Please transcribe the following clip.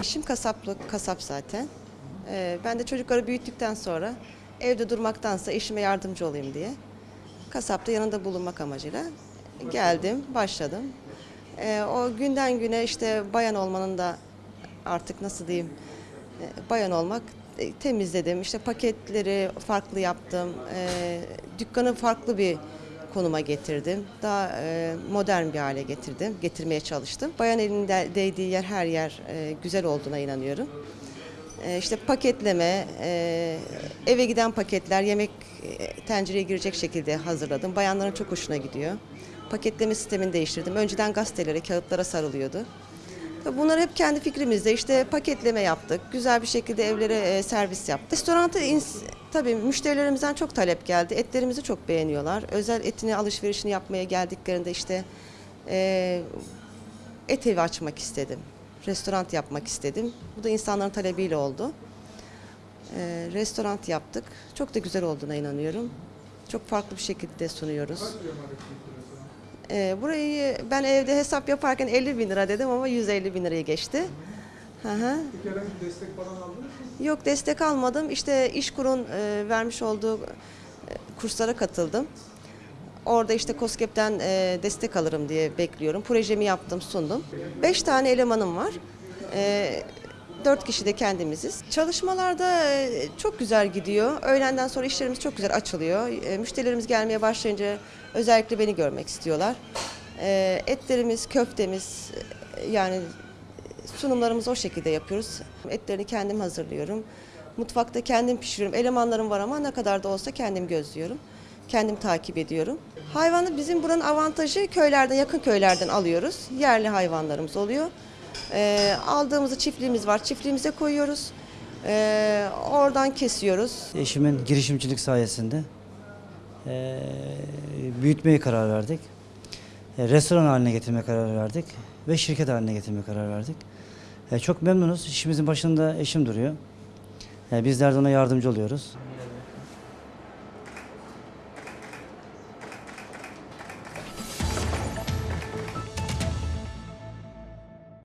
eşim kasaplık kasap zaten. Ee, ben de çocukları büyüttükten sonra evde durmaktansa eşime yardımcı olayım diye kasapta yanında bulunmak amacıyla geldim, başladım. Ee, o günden güne işte bayan olmanın da artık nasıl diyeyim e, bayan olmak e, temizledim. İşte paketleri farklı yaptım. E, dükkanı farklı bir konuma getirdim. Daha e, modern bir hale getirdim. Getirmeye çalıştım. Bayan elinde değdiği yer her yer e, güzel olduğuna inanıyorum. E, işte paketleme, e, eve giden paketler yemek e, tencereye girecek şekilde hazırladım. Bayanların çok hoşuna gidiyor. Paketleme sistemini değiştirdim. Önceden gazetelere, kağıtlara sarılıyordu. Bunları hep kendi fikrimizde işte paketleme yaptık. Güzel bir şekilde evlere e, servis yaptık. Restoranta tabii müşterilerimizden çok talep geldi. Etlerimizi çok beğeniyorlar. Özel etini alışverişini yapmaya geldiklerinde işte e, et evi açmak istedim. Restoran yapmak istedim. Bu da insanların talebiyle oldu. E, restoran yaptık. Çok da güzel olduğuna inanıyorum. Çok farklı bir şekilde sunuyoruz. Ee, burayı ben evde hesap yaparken 50 bin lira dedim ama 150 bin liraya geçti. Hı hı. Peki herhangi bir destek falan aldınız mı? Yok destek almadım. İşte İşkur'un e, vermiş olduğu e, kurslara katıldım. Orada işte COSGAP'ten e, destek alırım diye bekliyorum. Projemi yaptım, sundum. Beş tane elemanım var. E, dört kişi de kendimiziz. Çalışmalarda e, çok güzel gidiyor. Öğlenden sonra işlerimiz çok güzel açılıyor. E, müşterilerimiz gelmeye başlayınca özellikle beni görmek istiyorlar. E, etlerimiz, köftemiz yani sunumlarımızı o şekilde yapıyoruz. Etlerini kendim hazırlıyorum. Mutfakta kendim pişiriyorum. Elemanlarım var ama ne kadar da olsa kendim gözlüyorum. Kendim takip ediyorum. Hayvanı bizim buranın avantajı köylerden, yakın köylerden alıyoruz. Yerli hayvanlarımız oluyor. Ee, aldığımızı çiftliğimiz var. Çiftliğimize koyuyoruz. Ee, oradan kesiyoruz. Eşimin girişimcilik sayesinde eee büyütmeye karar verdik. E, restoran haline getirmeye karar verdik ve şirket haline getirmeye karar verdik. E, çok memnunuz. İşimizin başında eşim duruyor. E, bizler de ona yardımcı oluyoruz.